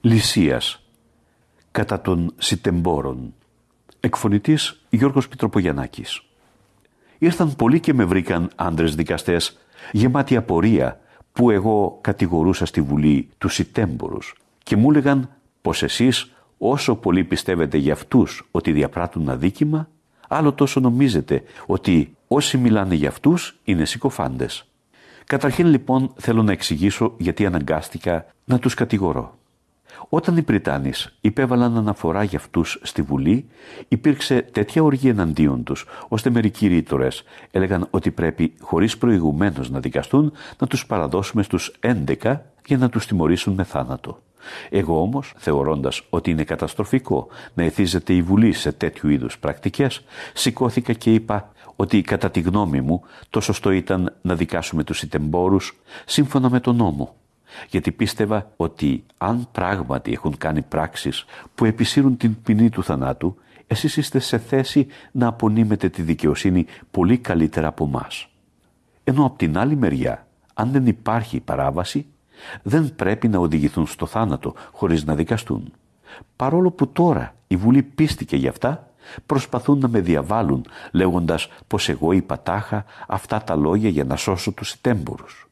Λυσίας κατά των Σιτεμπόρων Εκφωνητής Γιώργος Πιτροπογιαννάκης Ήρθαν πολλοί και με βρήκαν άντρες δικαστές γεμάτοι απορία που εγώ κατηγορούσα στη Βουλή τους Σιτέμπορους και μου έλεγαν πως εσείς όσο πολύ πιστεύετε για αυτούς ότι διαπράττουν αδίκημα άλλο τόσο νομίζετε ότι όσοι μιλάνε για αυτούς είναι συκοφάντες. Καταρχήν λοιπόν θέλω να εξηγήσω γιατί αναγκάστηκα να τους κατηγορώ. Όταν οι Πριτάνης υπέβαλαν αναφορά για αυτούς στη Βουλή, υπήρξε τέτοια οργή εναντίον τους, ώστε μερικοί ρήτορες έλεγαν ότι πρέπει χωρίς προηγουμένως να δικαστούν να τους παραδώσουμε στους 11 για να τους τιμωρήσουν με θάνατο. Εγώ όμως, θεωρώντας ότι είναι καταστροφικό να εθίζεται η Βουλή σε τέτοιου είδους πρακτικές, σηκώθηκα και είπα ότι κατά τη γνώμη μου το σωστό ήταν να δικάσουμε τους ιτεμπόρους σύμφωνα με τον νόμο. Γιατί πίστευα ότι αν πράγματι έχουν κάνει πράξεις που επισύρουν την ποινή του θανάτου, εσείς είστε σε θέση να απονείμετε τη δικαιοσύνη πολύ καλύτερα από εμά. Ενώ από την άλλη μεριά, αν δεν υπάρχει παράβαση, δεν πρέπει να οδηγηθούν στο θάνατο χωρίς να δικαστούν. Παρόλο που τώρα η Βουλή πίστηκε γι' αυτά, προσπαθούν να με διαβάλουν λέγοντας πως εγώ είπα τάχα αυτά τα λόγια για να σώσω τους τέμπορους.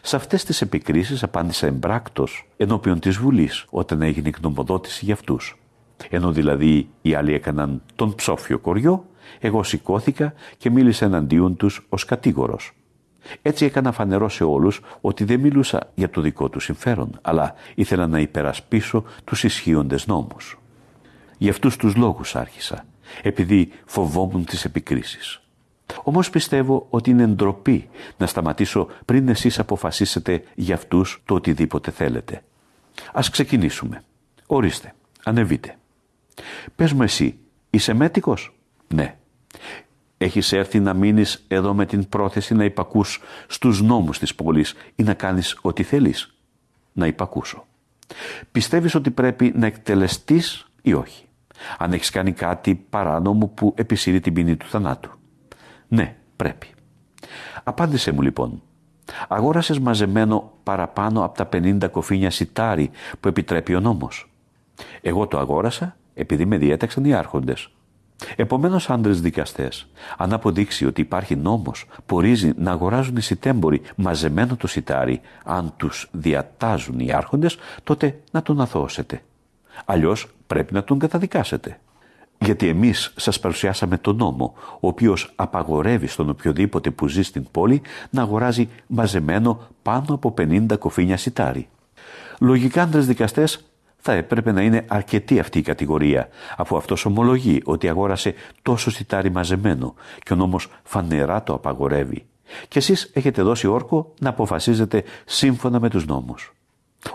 Σε αυτές τις επικρίσεις απάντησα εμπράκτος ενώπιον της Βουλής όταν έγινε η γνωμοδότηση για αυτούς. Ενώ δηλαδή οι άλλοι έκαναν τον ψόφιο κοριό, εγώ σηκώθηκα και μίλησα εναντίον τους ως κατήγορος. Έτσι έκανα φανερό σε όλους ότι δεν μιλούσα για το δικό τους συμφέρον, αλλά ήθελα να υπερασπίσω τους ισχύοντες νόμους. Γι' αυτούς τους λόγους άρχισα, επειδή φοβόμουν τις επικρίσεις. Όμως πιστεύω ότι είναι ντροπή να σταματήσω πριν εσείς αποφασίσετε για αυτούς το οτιδήποτε θέλετε. Ας ξεκινήσουμε. Ορίστε, ανεβείτε. Πες μου εσύ, είσαι μέτικος; Ναι. Έχεις έρθει να μείνεις εδώ με την πρόθεση να υπακούς στους νόμους της πόλης ή να κάνεις ό,τι θέλεις; Να υπακούσω. Πιστεύεις ότι πρέπει να εκτελεστείς ή όχι; Αν έχεις κάνει κάτι παράνομο που επισύρει την ποινή του θανάτου. Ναι, πρέπει. Απάντησε μου λοιπόν. Αγόρασες μαζεμένο παραπάνω από τα 50 κοφίνια σιτάρι που επιτρέπει ο νόμος. Εγώ το αγόρασα επειδή με διέταξαν οι άρχοντες. Επομένως, άντρες δικαστές, αν αποδείξει ότι υπάρχει νόμος που ορίζει να αγοράζουν οι σιτέμποροι μαζεμένο το σιτάρι, αν τους διατάζουν οι άρχοντες, τότε να τον αθώσετε. Αλλιώς πρέπει να τον καταδικάσετε. Γιατί εμείς σας παρουσιάσαμε τον νόμο, ο οποίος απαγορεύει στον οποιοδήποτε που ζει στην πόλη να αγοράζει μαζεμένο πάνω από 50 κοφίνια σιτάρι. Λογικά άντρε δικαστές θα έπρεπε να είναι αρκετή αυτή η κατηγορία, αφού αυτός ομολογεί ότι αγόρασε τόσο σιτάρι μαζεμένο και ο νόμος φανερά το απαγορεύει. Και εσείς έχετε δώσει όρκο να αποφασίζετε σύμφωνα με τους νόμους.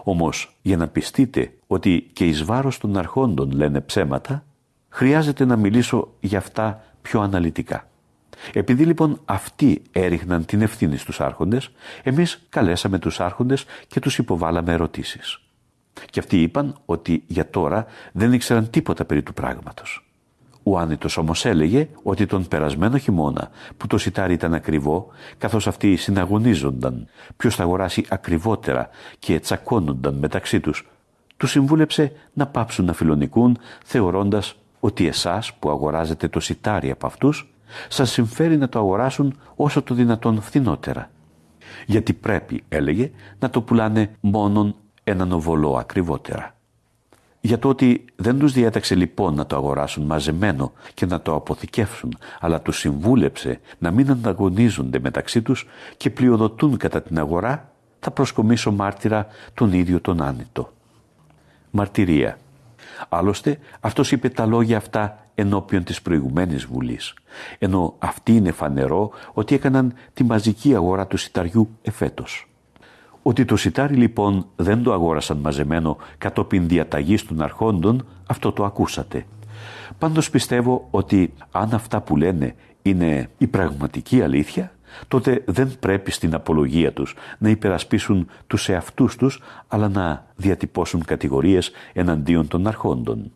Όμως, για να πιστείτε ότι και εις βάρος των αρχόντων λένε ψέματα, χρειάζεται να μιλήσω για αυτά πιο αναλυτικά. Επειδή λοιπόν αυτοί έριχναν την ευθύνη στους άρχοντες, εμείς καλέσαμε τους άρχοντες και τους υποβάλαμε ερωτήσεις. Και αυτοί είπαν ότι για τώρα δεν ήξεραν τίποτα περί του πράγματος. Ο άνετος όμως έλεγε ότι τον περασμένο χειμώνα που το σιτάρι ήταν ακριβό, καθώς αυτοί συναγωνίζονταν ποιος θα αγοράσει ακριβότερα και τσακώνονταν μεταξύ τους, του συμβούλεψε να πάψουν να φιλονικούν θεωρώντας ότι εσάς που αγοράζετε το σιτάρι από αυτούς σας συμφέρει να το αγοράσουν όσο το δυνατόν φθηνότερα. Γιατί πρέπει, έλεγε, να το πουλάνε μόνον έναν οβολό ακριβότερα. Για το ότι δεν τους διέταξε λοιπόν να το αγοράσουν μαζεμένο και να το αποθηκεύσουν, αλλά τους συμβούλεψε να μην ανταγωνίζονται μεταξύ τους και πλειοδοτούν κατά την αγορά, θα προσκομίσω μάρτυρα τον ίδιο τον άνητο. Μαρτυρία. Άλλωστε, αυτός είπε τα λόγια αυτά ενώπιον της προηγουμένης Βουλής, ενώ αυτή είναι φανερό ότι έκαναν τη μαζική αγορά του σιταριού εφέτος. Ότι το σιτάρι λοιπόν δεν το αγόρασαν μαζεμένο κατόπιν διαταγής των αρχόντων, αυτό το ακούσατε. Πάντως πιστεύω ότι αν αυτά που λένε είναι η πραγματική αλήθεια, τότε δεν πρέπει στην απολογία τους να υπερασπίσουν τους εαυτούς τους, αλλά να διατυπώσουν κατηγορίες εναντίον των αρχόντων.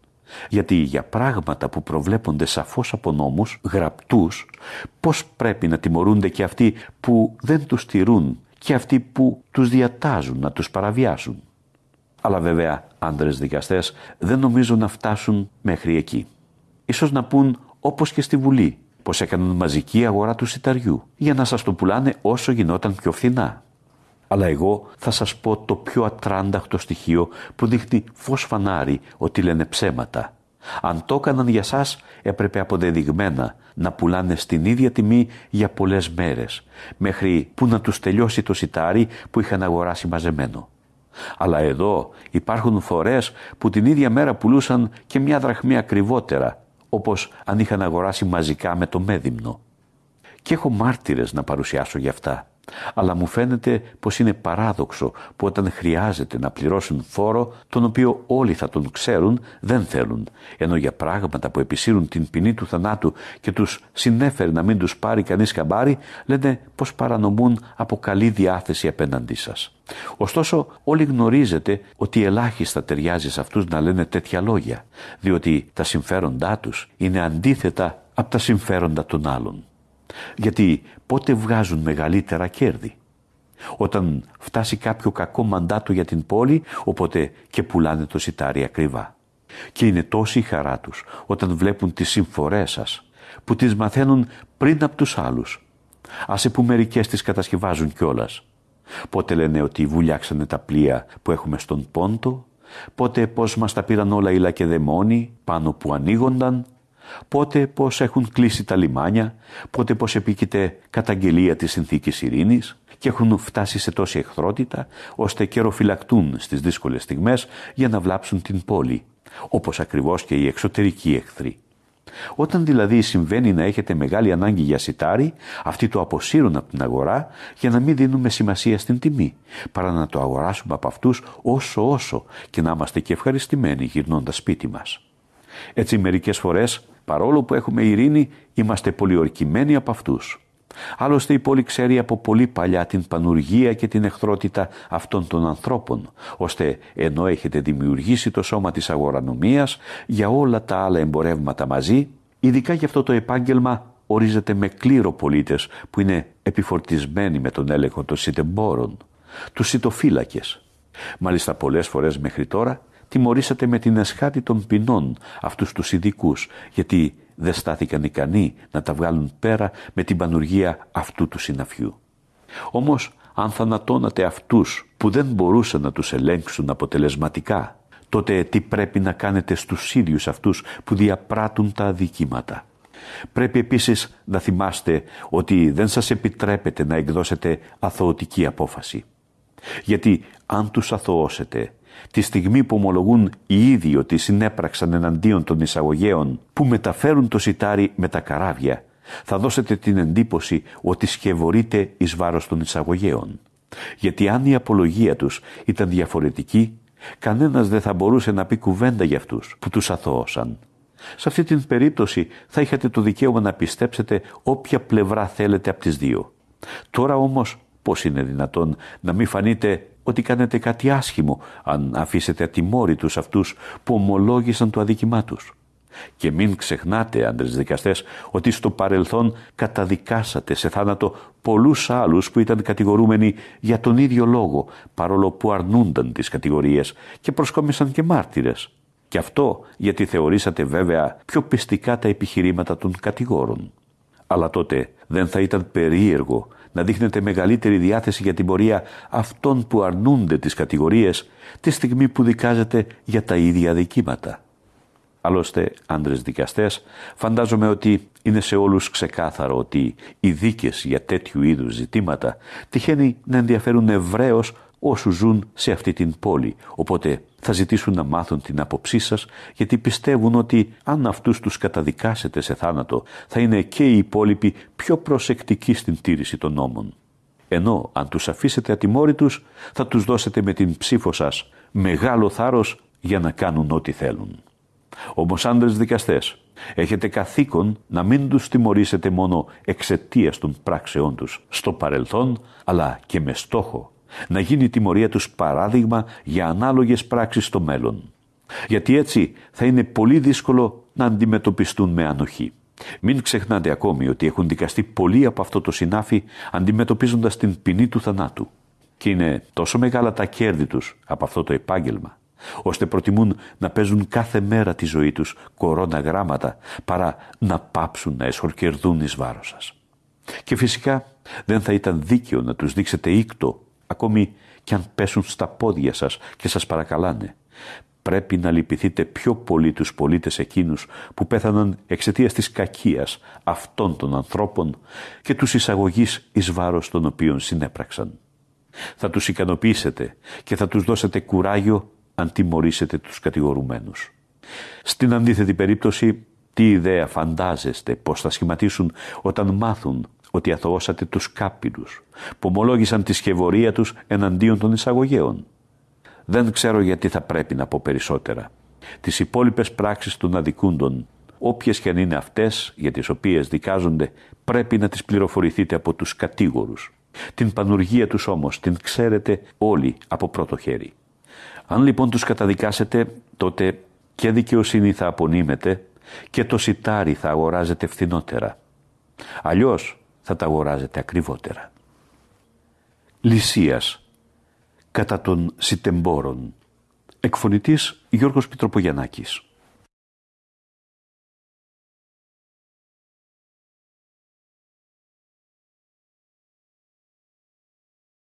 Γιατί για πράγματα που προβλέπονται σαφώς από νόμους, γραπτούς, πώς πρέπει να τιμωρούνται και αυτοί που δεν τους τηρούν και αυτοί που τους διατάζουν να τους παραβιάσουν. Αλλά βέβαια άντρες δικαστές δεν νομίζω να φτάσουν μέχρι εκεί. Ίσως να πούν όπως και στη Βουλή πως έκαναν μαζική αγορά του σιταριού για να σας το πουλάνε όσο γινόταν πιο φθηνά. Αλλά εγώ θα σας πω το πιο ατράνταχτο στοιχείο που δείχνει φως φανάρι ότι λένε ψέματα. Αν το έκαναν για σας έπρεπε αποδεδειγμένα να πουλάνε στην ίδια τιμή για πολλές μέρες μέχρι που να τους τελειώσει το σιτάρι που είχαν αγοράσει μαζεμένο. Αλλά εδώ υπάρχουν φορές που την ίδια μέρα πουλούσαν και μια δραχμή ακριβότερα όπως αν είχαν αγοράσει μαζικά με το μέδιμνο. Και έχω μάρτυρες να παρουσιάσω γι' αυτά. Αλλά μου φαίνεται πως είναι παράδοξο που όταν χρειάζεται να πληρώσουν φόρο, τον οποίο όλοι θα τον ξέρουν, δεν θέλουν, ενώ για πράγματα που επισύρουν την ποινή του θανάτου και τους συνέφερε να μην τους πάρει κανείς καμπάρι, λένε πως παρανομούν από καλή διάθεση απέναντί σας. Ωστόσο, όλοι γνωρίζετε ότι ελάχιστα ταιριάζει σε αυτούς να λένε τέτοια λόγια, διότι τα συμφέροντά τους είναι αντίθετα από τα συμφέροντα των άλλων. Γιατί πότε βγάζουν μεγαλύτερα κέρδη; Όταν φτάσει κάποιο κακό μαντάτο για την πόλη, οπότε και πουλάνε το σιτάρι ακριβά. Και είναι τόση η χαρά τους όταν βλέπουν τις συμφορές σας, που τις μαθαίνουν πριν από τους άλλους. Άσε που μερικές τις κατασκευάζουν κιόλας. Πότε λένε ότι βουλιάξανε τα πλοία που έχουμε στον Πόντο, πότε πώς μας τα πήραν όλα οι λακεδαιμόνοι πάνω που ανοίγονταν, πότε πως έχουν κλείσει τα λιμάνια, πότε πως επίκειται καταγγελία της συνθήκης ειρήνης και έχουν φτάσει σε τόση εχθρότητα ώστε καιροφυλακτούν στις δύσκολες στιγμές για να βλάψουν την πόλη, όπως ακριβώς και οι εξωτερικοί εχθροί. Όταν δηλαδή συμβαίνει να έχετε μεγάλη ανάγκη για σιτάρι, αυτοί το αποσύρουν από την αγορά για να μην δίνουμε σημασία στην τιμή, παρά να το αγοράσουμε από αυτούς όσο όσο και να είμαστε και ευχαριστημένοι γυρνώντας σπίτι μας. Έτσι μερικές φορές Παρόλο που έχουμε ειρήνη, είμαστε πολιορκημένοι από αυτούς. Άλλωστε η πόλη ξέρει από πολύ παλιά την πανουργία και την εχθρότητα αυτών των ανθρώπων, ώστε ενώ έχετε δημιουργήσει το σώμα της αγορανομίας για όλα τα άλλα εμπορεύματα μαζί, ειδικά για αυτό το επάγγελμα ορίζεται με κλήρο πολίτες που είναι επιφορτισμένοι με τον έλεγχο των σιτεμπόρων, τους σιτοφύλακες. Μάλιστα πολλές φορές μέχρι τώρα τιμωρήσατε με την εσχάτη των ποινών αυτούς τους ειδικούς, γιατί δεν στάθηκαν ικανοί να τα βγάλουν πέρα με την πανουργία αυτού του συναφιού. Όμως, αν θανατώνατε αυτούς που δεν μπορούσαν να τους ελέγξουν αποτελεσματικά, τότε τι πρέπει να κάνετε στους ίδιους αυτούς που διαπράττουν τα αδικήματα; Πρέπει επίσης να θυμάστε ότι δεν σας επιτρέπετε να εκδώσετε αθωωτική απόφαση. Γιατί αν τους αθωώσετε τη στιγμή που ομολογούν οι ίδιοι ότι συνέπραξαν εναντίον των εισαγωγέων που μεταφέρουν το σιτάρι με τα καράβια, θα δώσετε την εντύπωση ότι σκευωρείτε εις βάρος των εισαγωγέων. Γιατί αν η απολογία τους ήταν διαφορετική, κανένας δεν θα μπορούσε να πει κουβέντα για αυτούς που τους αθώωσαν. Σε αυτή την περίπτωση θα είχατε το δικαίωμα να πιστέψετε όποια πλευρά θέλετε από τις δύο. Τώρα όμως πώς είναι δυνατόν να μην φανείτε ότι κάνετε κάτι άσχημο αν αφήσετε ατιμόρυτους αυτούς που ομολόγησαν το αδίκημά τους. Και μην ξεχνάτε, άντρες δικαστές, ότι στο παρελθόν καταδικάσατε σε θάνατο πολλούς άλλους που ήταν κατηγορούμενοι για τον ίδιο λόγο, παρόλο που αρνούνταν τις κατηγορίες και προσκόμισαν και μάρτυρες. Και αυτό γιατί θεωρήσατε βέβαια πιο πιστικά τα επιχειρήματα των κατηγόρων. Αλλά τότε δεν θα ήταν περίεργο να δείχνετε μεγαλύτερη διάθεση για την πορεία αυτών που αρνούνται τις κατηγορίες τη στιγμή που δικάζετε για τα ίδια δικήματα. Άλλωστε, άντρες δικαστές, φαντάζομαι ότι είναι σε όλους ξεκάθαρο ότι οι δίκες για τέτοιου είδους ζητήματα τυχαίνει να ενδιαφέρουν ευρέως όσους ζουν σε αυτή την πόλη. Οπότε θα ζητήσουν να μάθουν την άποψή σας γιατί πιστεύουν ότι αν αυτούς τους καταδικάσετε σε θάνατο θα είναι και οι υπόλοιποι πιο προσεκτικοί στην τήρηση των νόμων. Ενώ αν τους αφήσετε ατιμόρυτους θα τους δώσετε με την ψήφο σας μεγάλο θάρρος για να κάνουν ό,τι θέλουν. Όμως άντρες δικαστές, έχετε καθήκον να μην τους τιμωρήσετε μόνο εξαιτίας των πράξεών τους στο παρελθόν, αλλά και με στόχο να γίνει η τιμωρία τους παράδειγμα για ανάλογες πράξεις στο μέλλον. Γιατί έτσι θα είναι πολύ δύσκολο να αντιμετωπιστούν με ανοχή. Μην ξεχνάτε ακόμη ότι έχουν δικαστεί πολλοί από αυτό το συνάφι αντιμετωπίζοντας την ποινή του θανάτου. και είναι τόσο μεγάλα τα κέρδη τους από αυτό το επάγγελμα, ώστε προτιμούν να παίζουν κάθε μέρα τη ζωή τους κορώνα γράμματα παρά να πάψουν να εσχορκερδούν εις βάρος σας. Και φυσικά δεν θα ήταν δίκαιο να τους δείξετε ήκτο, ακόμη κι αν πέσουν στα πόδια σας και σας παρακαλάνε. Πρέπει να λυπηθείτε πιο πολύ τους πολίτες εκείνους που πέθαναν εξαιτίας της κακίας αυτών των ανθρώπων και τους εισαγωγής εις βάρος των οποίων συνέπραξαν. Θα τους ικανοποιήσετε και θα τους δώσετε κουράγιο αν τιμωρήσετε τους κατηγορουμένους. Στην αντίθετη περίπτωση, τι ιδέα φαντάζεστε πως θα σχηματίσουν όταν μάθουν ότι αθωώσατε τους κάπηλους που ομολόγησαν τη σκευωρία τους εναντίον των εισαγωγέων. Δεν ξέρω γιατί θα πρέπει να πω περισσότερα. Τις υπόλοιπες πράξεις των αδικούντων, όποιες και αν είναι αυτές για τις οποίες δικάζονται, πρέπει να τις πληροφορηθείτε από τους κατήγορους. Την πανουργία τους όμως την ξέρετε όλοι από πρώτο χέρι. Αν λοιπόν τους καταδικάσετε, τότε και δικαιοσύνη θα απονείμετε και το σιτάρι θα αγοράζετε φθηνότερα. Αλλιώς θα τα αγοράζετε ακριβότερα. Λυσίας κατά των Σιτεμπόρων Εκφωνητής Γιώργος Πιτροπογιαννάκης